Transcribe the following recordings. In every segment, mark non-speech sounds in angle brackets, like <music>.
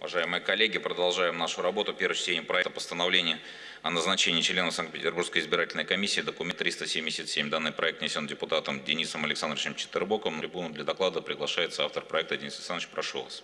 Уважаемые коллеги, продолжаем нашу работу. Первое чтение проекта постановления о назначении членов Санкт-Петербургской избирательной комиссии, документ 377. Данный проект внесен депутатом Денисом Александровичем Четербоком. На трибуну для доклада приглашается автор проекта Денис Александрович. Прошу вас.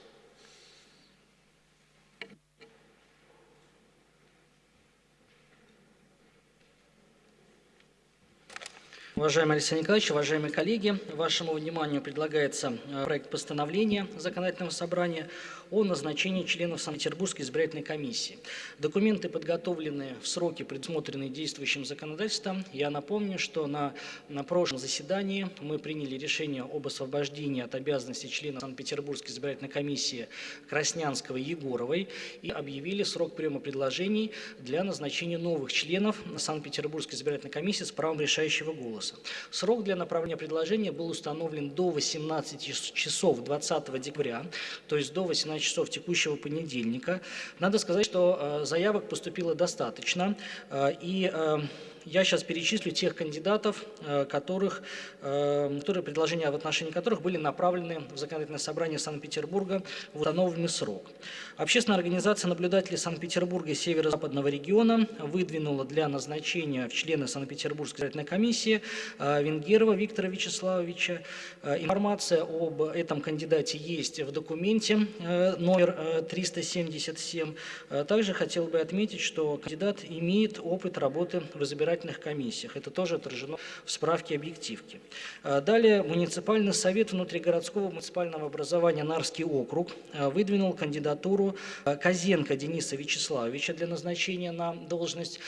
Уважаемый Алексей Николаевич, уважаемые коллеги, вашему вниманию предлагается э, проект постановления Законодательного собрания о назначении членов Санкт-Петербургской избирательной комиссии. Документы подготовлены в сроки, предусмотренные действующим законодательством. Я напомню, что на, на прошлом заседании мы приняли решение об освобождении от обязанностей членов Санкт-Петербургской избирательной комиссии Краснянского и Егоровой и объявили срок приема предложений для назначения новых членов Санкт-Петербургской избирательной комиссии с правом решающего голоса. Срок для направления предложения был установлен до 18 часов 20 декабря, то есть до 18 часов текущего понедельника. Надо сказать, что э, заявок поступило достаточно, э, и э, я сейчас перечислю тех кандидатов, э, которых, э, которые предложения в отношении которых были направлены в законодательное собрание Санкт-Петербурга в установленный срок. Общественная организация наблюдателей Санкт-Петербурга и Северо-Западного региона выдвинула для назначения в члены Санкт-Петербургской избирательной комиссии э, Венгерова Виктора Вячеславовича. Информация об этом кандидате есть в документе номер 377. Также хотел бы отметить, что кандидат имеет опыт работы в избирательной избирательных комиссиях. Это тоже отражено в справке объективки. А, далее муниципальный совет внутригородского муниципального образования Нарский округ а, выдвинул кандидатуру а, Козенко Дениса Вячеславовича для назначения на должность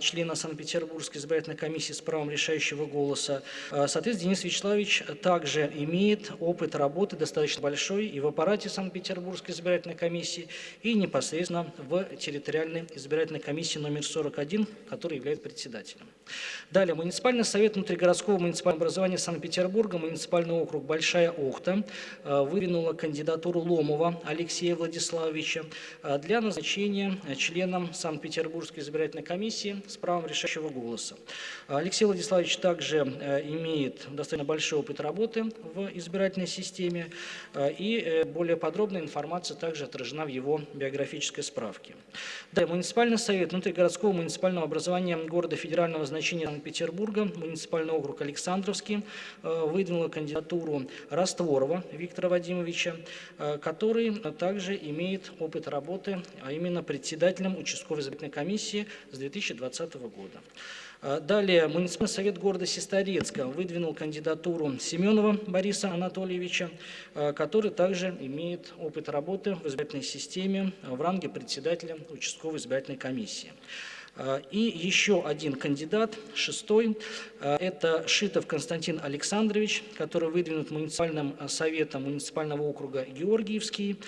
члена Санкт-Петербургской избирательной комиссии с правом решающего голоса. Соответственно, Денис Вячеславович также имеет опыт работы достаточно большой и в аппарате Санкт-Петербургской избирательной комиссии, и непосредственно в территориальной избирательной комиссии номер 41, который является председателем председателем. Далее. Муниципальный совет внутригородского муниципального образования Санкт-Петербурга, муниципальный округ Большая Охта, э, выдвинула кандидатуру Ломова Алексея Владиславовича э, для назначения членом Санкт-Петербургской избирательной комиссии с правом решающего голоса. Алексей Владиславович также э, имеет достаточно большой опыт работы в избирательной системе, и более подробная информация также отражена в его биографической справке. Далее. Муниципальный совет внутригородского муниципального образования города Федерального федерального значения Санкт-Петербурга, муниципальный округ Александровский, э, выдвинула кандидатуру Растворова Виктора Вадимовича, э, который также имеет опыт работы, а именно председателем участковой избирательной комиссии с 2020 года. Э, далее, муниципальный совет города Сестрорецка выдвинул кандидатуру Семенова Бориса Анатольевича, который также имеет опыт работы в избирательной системе в ранге председателя участковой избирательной комиссии. А, и еще один кандидат, шестой, а, это Шитов Константин Александрович, который выдвинут муниципальным а, советом муниципального округа Георгиевский,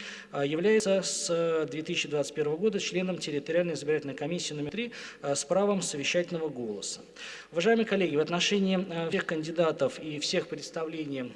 является с 2021 года членом территориальной избирательной комиссии номер 3 с правом совещательного голоса. Уважаемые коллеги, в отношении всех кандидатов и всех представлений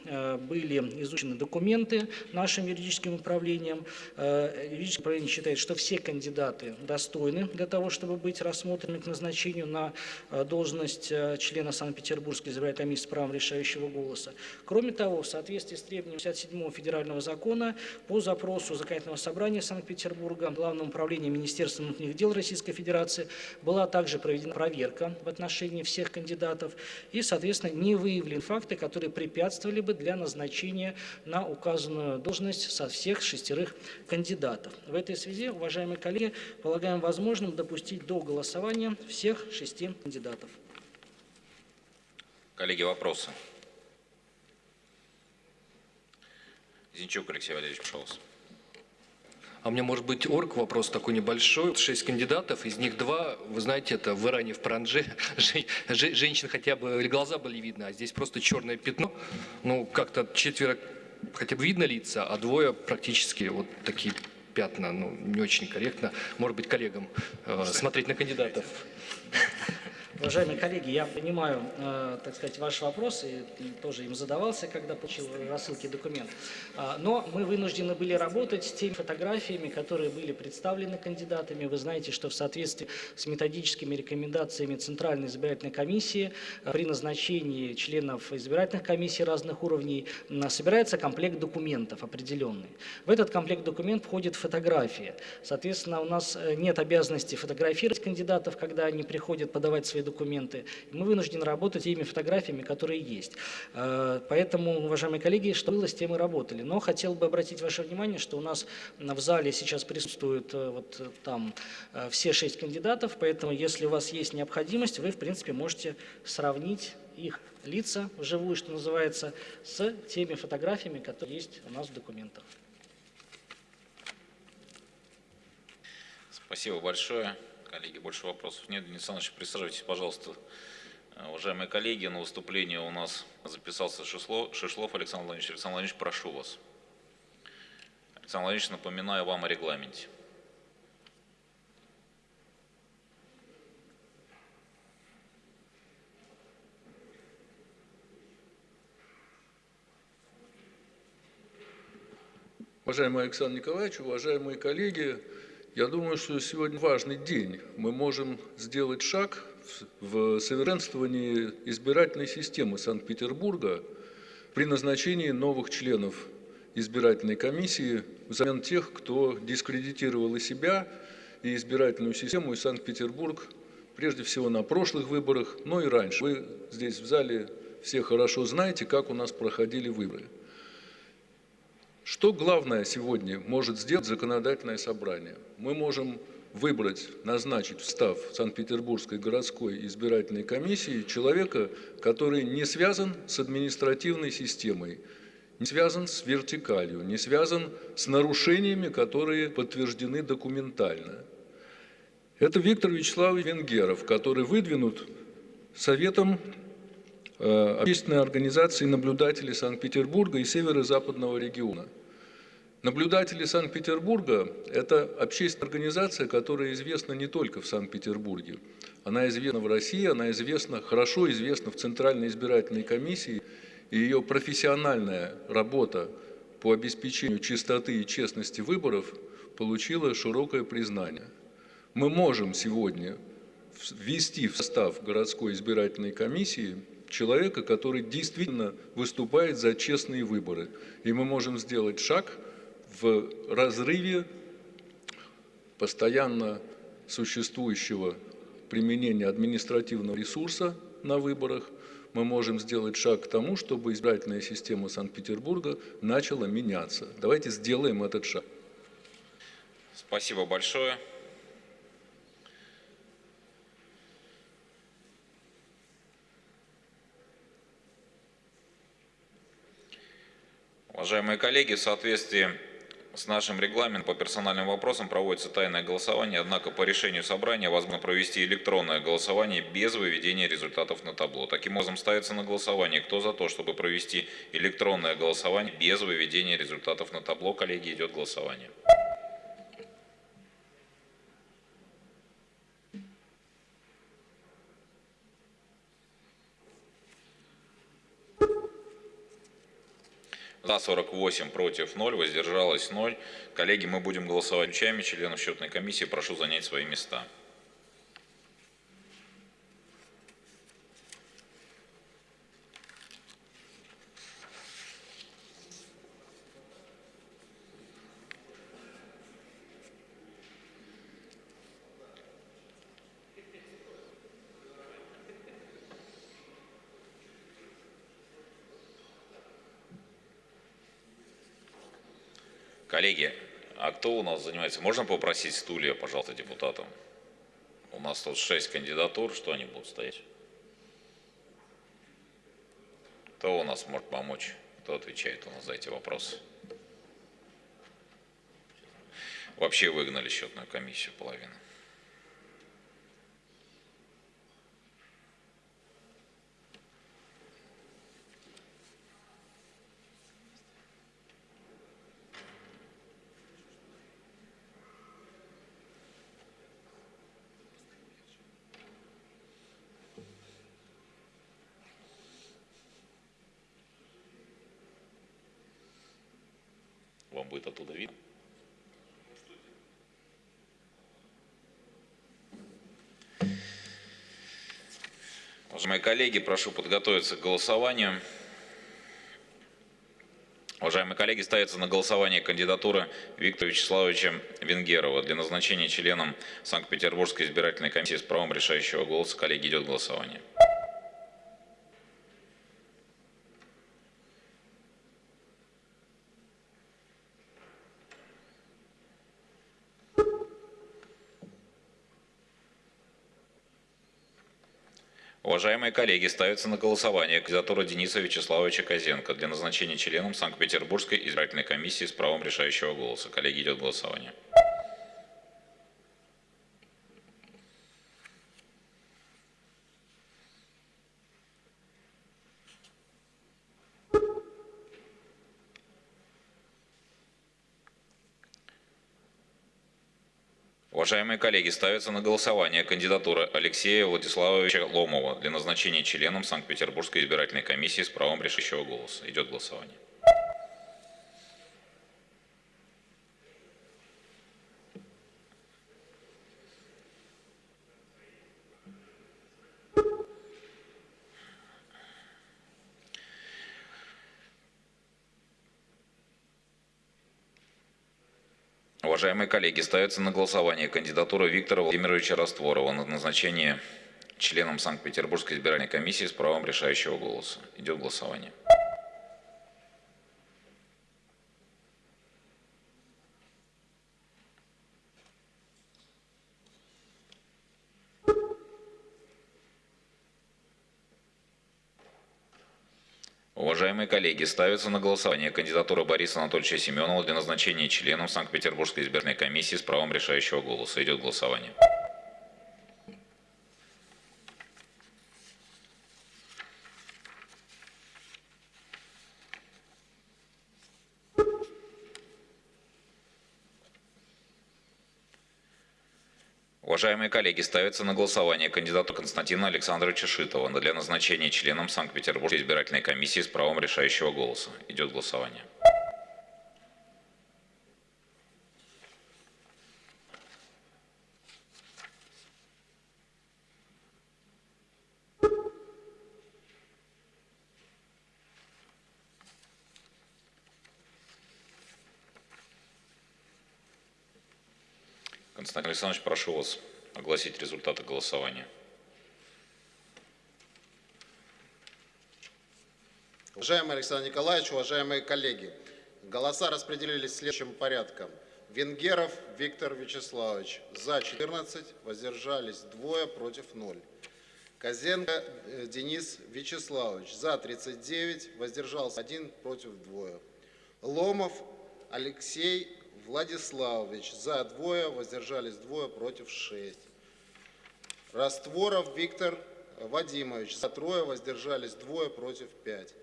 были изучены документы нашим юридическим управлением. Юридическое управление считает, что все кандидаты достойны для того, чтобы быть рассмотрены рассмотрены к назначению на э, должность э, члена Санкт-Петербургской избирательной комиссии с правом решающего голоса. Кроме того, в соответствии с требованием 57 федерального закона по запросу Законодательного собрания Санкт-Петербурга Главного управления Министерства внутренних дел Российской Федерации была также проведена проверка в отношении всех кандидатов и, соответственно, не выявлены факты, которые препятствовали бы для назначения на указанную должность со всех шестерых кандидатов. В этой связи, уважаемые коллеги, полагаем возможным допустить до голосования голосования всех шести кандидатов. Коллеги, вопросы? Зинчук Алексей Валерьевич, пожалуйста. А у меня может быть орг вопрос такой небольшой. Шесть кандидатов, из них два, вы знаете, это в Иране, в Паранже, <laughs> женщин хотя бы глаза были видны, а здесь просто черное пятно. Ну, как-то четверо хотя бы видно лица, а двое практически вот такие пятна, ну, не очень корректно, может быть, коллегам э, смотреть на кандидатов. <laughs> Уважаемые коллеги, я понимаю, э, так сказать, ваш вопрос и тоже им задавался, когда получил рассылки документ. А, Но мы вынуждены были работать с теми фотографиями, которые были представлены кандидатами. Вы знаете, что в соответствии с методическими рекомендациями Центральной избирательной комиссии э, при назначении членов избирательных комиссий разных уровней собирается комплект документов определенный. В этот комплект документов входит фотография. Соответственно, у нас э, нет обязанности фотографировать кандидатов, когда они приходят подавать свои документы. Мы вынуждены работать теми фотографиями, которые есть. Э, Поэтому, уважаемые коллеги, что было, с тем и работали. Но хотел бы обратить ваше внимание, что у нас в зале сейчас присутствуют э, вот э, там все шесть кандидатов, поэтому если у вас есть необходимость, вы, в принципе, можете сравнить их лица вживую, что называется, с теми фотографиями, которые есть у нас в документах. Спасибо большое. Коллеги, больше вопросов нет. Денис Александрович, присаживайтесь, пожалуйста. Э, Уважаемые коллеги, на выступление у нас записался Шишло- Шишлов Александр Владимирович. Александр Владимирович, прошу вас. Александр Владимирович, напоминаю вам о регламенте. Уважаемый Александр Николаевич, уважаемые коллеги, я думаю, что сегодня важный день. Мы можем сделать шаг в совершенствовании избирательной системы Санкт-Петербурга при назначении новых членов избирательной комиссии взамен тех, кто дискредитировал и себя, и избирательную систему, и Санкт-Петербург, прежде всего на прошлых выборах, но и раньше. Вы здесь в зале все хорошо знаете, как у нас проходили выборы. Что главное сегодня может сделать законодательное собрание? Мы можем выбрать, назначить в Санкт-Петербургской городской избирательной комиссии человека, который не связан с административной системой, не связан с вертикалью, не связан с нарушениями, которые подтверждены документально. Это Виктор Вячеславович Венгеров, который выдвинут Советом э, общественной организации наблюдателей Санкт-Петербурга и северо-западного региона. Наблюдатели Санкт-Петербурга – это общественная организация, которая известна не только в Санкт-Петербурге. Она известна в России, она известна, хорошо известна в Центральной избирательной комиссии, и ее профессиональная работа по обеспечению чистоты и честности выборов получила широкое признание. Мы можем сегодня ввести в состав городской избирательной комиссии человека, который действительно выступает за честные выборы. И мы можем сделать шаг в разрыве постоянно существующего применения административного ресурса на выборах. Мы можем сделать шаг к тому, чтобы избирательная система Санкт-Петербурга начала меняться. Давайте сделаем этот шаг. Спасибо большое. Уважаемые коллеги, в соответствии с нашим регламентом по персональным вопросам проводится тайное голосование, однако по решению собрания возможно провести электронное голосование без выведения результатов на табло. Таким образом, ставится на голосование, кто за то, чтобы провести электронное голосование без выведения результатов на табло. Коллеги, идет голосование. За 48, против 0, воздержалось 0. Коллеги, мы будем голосовать ключами. Членов счетной комиссии прошу занять свои места. Коллеги, а кто у нас занимается? Можно попросить стулья, пожалуйста, депутатам? У нас тут шесть кандидатур, что они будут стоять? Кто у нас может помочь? Кто отвечает у нас за эти вопросы? Вообще выгнали счетную комиссию половину. вам будет оттуда видно. Уважаемые коллеги, прошу подготовиться к голосованию. Уважаемые коллеги, ставится на голосование кандидатура Виктора Вячеславовича Венгерова для назначения членом Санкт-Петербургской избирательной комиссии с правом решающего голоса. Коллеги, идет голосование. Уважаемые коллеги, ставится на голосование кандидатура Дениса Вячеславовича Козенко для назначения членом Санкт-Петербургской избирательной комиссии с правом решающего голоса. Коллеги, идет голосование. Уважаемые коллеги, ставится на голосование кандидатура Алексея Владиславовича Ломова для назначения членом Санкт-Петербургской избирательной комиссии с правом решающего голоса. Идет голосование. Уважаемые коллеги, ставится на голосование кандидатура Виктора Владимировича Растворова на назначение членом Санкт-Петербургской избирательной комиссии с правом решающего голоса. Идет голосование. Уважаемые коллеги, ставится на голосование кандидатура Бориса Анатольевича Семенова для назначения членом Санкт-Петербургской избирательной комиссии с правом решающего голоса. Идет голосование. Уважаемые коллеги, ставится на голосование кандидату Константина Александровича Шитова для назначения членом Санкт-Петербургской избирательной комиссии с правом решающего голоса. Идет голосование. Константин Александрович, прошу вас огласить результаты голосования. Уважаемый Александр Николаевич, уважаемые коллеги, голоса распределились следующим порядком. Венгеров Виктор Вячеславович. За 14, воздержались двое, против 0. Козенко э, Денис Вячеславович. За 39, воздержался 1, против 2. Ломов Алексей Владиславович. За 2, воздержались 2, против 6. Растворов Виктор Вадимович. За трое воздержались двое против 5.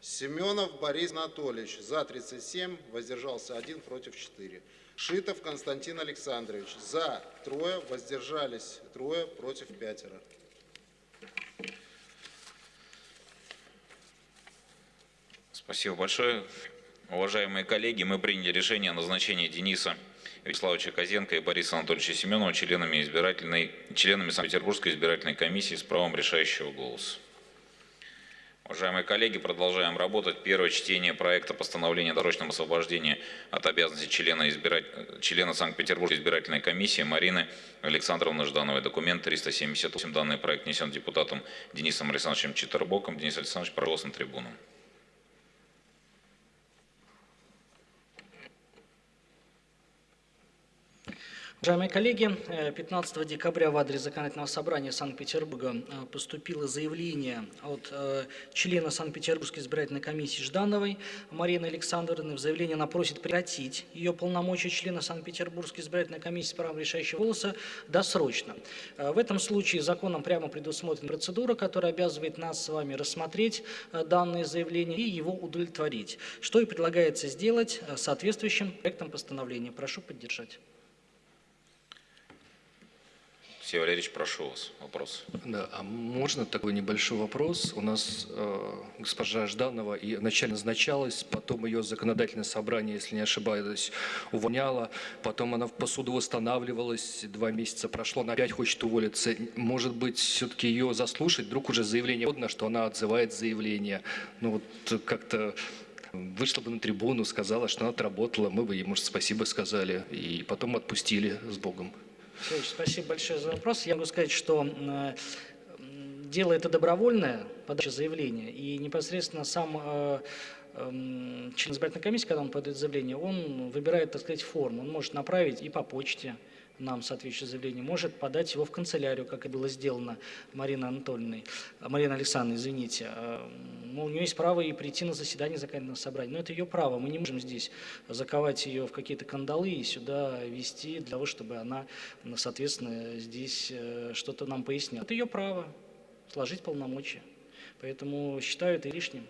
Семенов Борис Анатольевич. За 37 воздержался 1 против 4. Шитов Константин Александрович. За трое воздержались трое против пятеро. Спасибо большое. Уважаемые коллеги, мы приняли решение о назначении Дениса Вячеславовича Козенко и Бориса Анатольевича Семенова членами, избирательной, членами Санкт-Петербургской избирательной комиссии с правом решающего голоса. Уважаемые коллеги, продолжаем работать. Первое чтение проекта постановления о дорожном освобождении от обязанностей члена, избирать... члена Санкт-Петербургской избирательной комиссии Марины Александровны Ждановой. Документ 378. Данный проект внесен депутатом Денисом Александровичем Читербоком. Денис Александрович, пожалуйста, на трибуну. Уважаемые коллеги, э, 15 декабря в адрес Законодательного собрания Санкт-Петербурга э, поступило заявление от э, члена Санкт-Петербургской избирательной комиссии Ждановой Марины Александровны. В заявлении она просит прекратить ее полномочия члена Санкт-Петербургской избирательной комиссии с правом решающего голоса досрочно. В этом случае законом прямо предусмотрена процедура, которая обязывает нас с вами рассмотреть данное заявление и его удовлетворить, что и предлагается сделать соответствующим проектом постановления. Прошу поддержать. Алексей Валерьевич, прошу вас, вопрос. Да, а можно такой небольшой вопрос? У нас э, госпожа Жданова и вначале назначалась, потом ее законодательное собрание, если не ошибаюсь, увольняло, потом она по суду восстанавливалась, два месяца прошло, она опять хочет уволиться. Может быть, все-таки ее заслушать? Вдруг уже заявление подано, что она отзывает заявление. Ну вот как-то вышла бы на трибуну, сказала, что она отработала, мы бы ей, может, спасибо сказали, и потом отпустили с Богом. Спасибо большое за вопрос. Я могу сказать, что э, дело это добровольное, подача заявления, и непосредственно сам э, эм, член избирательной комиссии, когда он подает заявление, он выбирает, так сказать, форму. Он может направить и по почте нам соответствующее заявление, может подать его в канцелярию, как и было сделано Мариной Анатольевной, а, Мариной Александровной, извините. А, Ну, у нее есть право и прийти на заседание законодательного собрания. Но это ее право. Мы не можем здесь заковать ее в какие-то кандалы и сюда вести для того, чтобы она, соответственно, здесь э, что-то нам поясняла. Это ее право сложить полномочия. Поэтому считаю это лишним.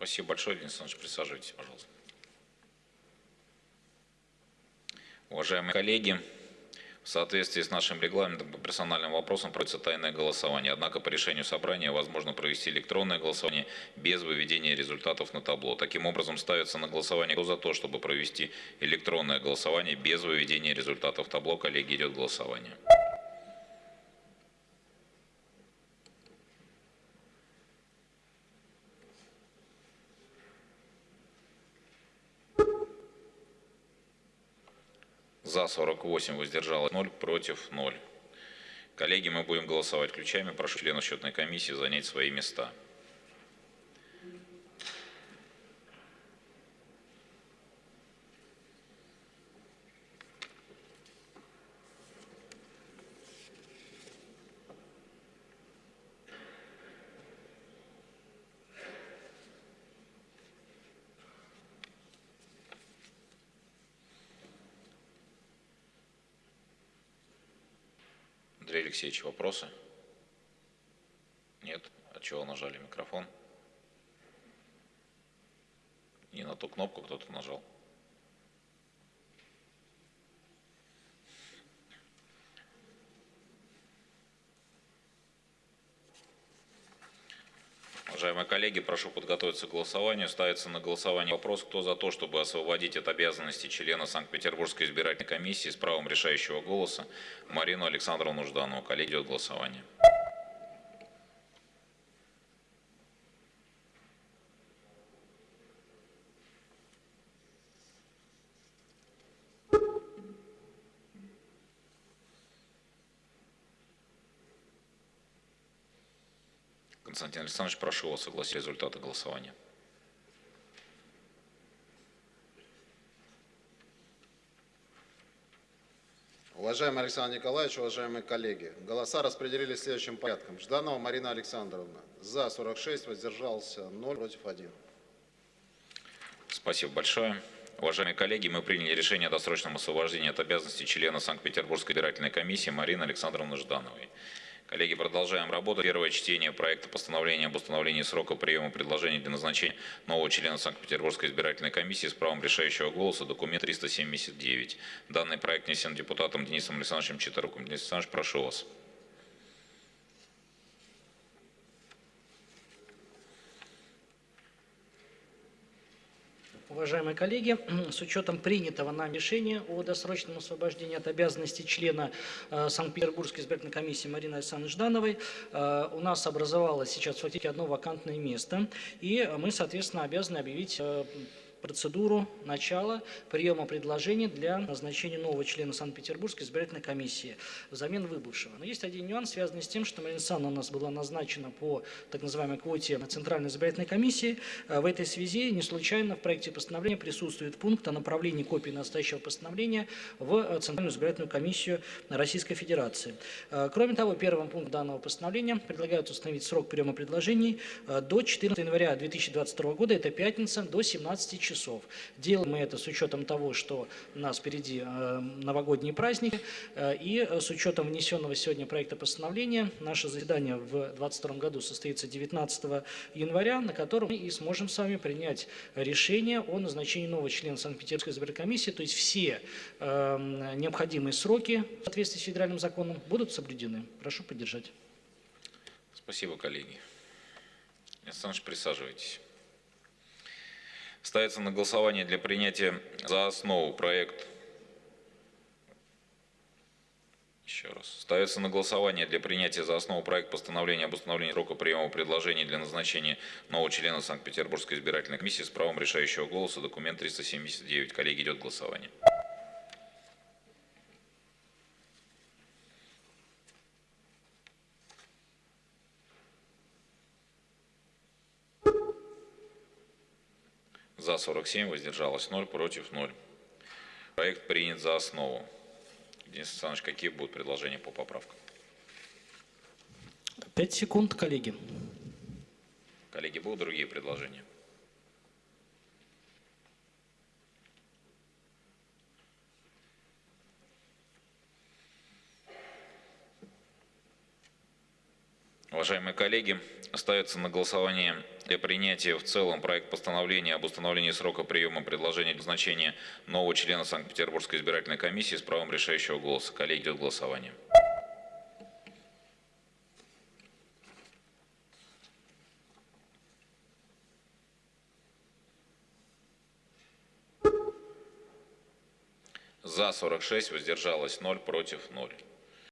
Спасибо большое, Денис Александрович. Присаживайтесь, пожалуйста. Уважаемые коллеги, в соответствии с нашим регламентом по персональным вопросам проводится тайное голосование. Однако по решению собрания возможно провести электронное голосование без выведения результатов на табло. Таким образом, ставится на голосование кто за то, чтобы провести электронное голосование без выведения результатов табло. Коллеги, идет голосование. За 48 воздержалось 0, против 0. Коллеги, мы будем голосовать ключами. Прошу членов счетной комиссии занять свои места. Андрей Алексеевич, вопросы? Нет? От чего нажали микрофон? Не на ту кнопку кто-то нажал. Уважаемые коллеги, прошу подготовиться к голосованию. Ставится на голосование вопрос, кто за то, чтобы освободить от обязанностей члена Санкт-Петербургской избирательной комиссии с правом решающего голоса Марину Александровну Жданову. Коллеги, идет голосование. Константин Александрович, прошу вас согласить результаты голосования. Уважаемый Александр Николаевич, уважаемые коллеги, голоса распределились следующим порядком. Жданова Марина Александровна. За 46, воздержался 0, против 1. Спасибо большое. Уважаемые коллеги, мы приняли решение о досрочном освобождении от обязанностей члена Санкт-Петербургской избирательной комиссии Марины Александровны Ждановой. Коллеги, продолжаем работу. Первое чтение проекта постановления об установлении срока приема предложений для назначения нового члена Санкт-Петербургской избирательной комиссии с правом решающего голоса, документ 379. Данный проект внесен депутатом Денисом Александровичем Читоруком. Денис Александрович, прошу вас. Уважаемые коллеги, <clears throat> с учетом принятого нам решения о досрочном освобождении от обязанностей члена э, Санкт-Петербургской избирательной комиссии Марины Александровны Ждановой, э, у нас образовалось сейчас фактически одно вакантное место, и мы, соответственно, обязаны объявить э, процедуру начала приема предложений для назначения нового члена Санкт-Петербургской избирательной комиссии взамен выбывшего. Но есть один нюанс, связанный с тем, что Марина Александровна у нас была назначена по так называемой квоте Центральной избирательной комиссии. Э, В этой связи не случайно в проекте постановления присутствует пункт о направлении копии настоящего постановления в Центральную избирательную комиссию Российской Федерации. Э, Кроме того, первым пунктом данного постановления предлагают установить срок приема предложений э, до 14 января 2022 года, это пятница, до 17 часов часов. Делаем мы это с учетом того, что у нас впереди э, новогодние праздники, э, и э, с учетом внесенного сегодня проекта постановления наше заседание в 2022 году состоится 19 января, на котором мы и сможем с вами принять решение о назначении нового члена Санкт-Петербургской избирательной комиссии, то есть все необходимые сроки в соответствии с федеральным законом будут соблюдены. Прошу поддержать. Спасибо, коллеги. Александр присаживайтесь. Ставится на голосование для принятия за основу проект. Еще раз. Ставится на голосование для принятия за основу проект постановления об установлении срока приема предложений для назначения нового члена Санкт-Петербургской избирательной комиссии с правом решающего голоса. Документ 379. Коллеги, идет голосование. 47, воздержалось 0, против 0. Проект принят за основу. Денис Александрович, какие будут предложения по поправкам? Пять секунд, коллеги. Коллеги, будут другие предложения? Уважаемые коллеги, ставится на голосование для принятия в целом проект постановления об установлении срока приема предложений для назначения нового члена Санкт-Петербургской избирательной комиссии с правом решающего голоса. Коллеги, идет голосование. За 46, воздержалось 0, против 0.